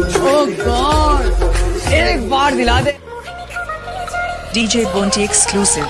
oh एक बार दिला दे। DJ बोंटी exclusive.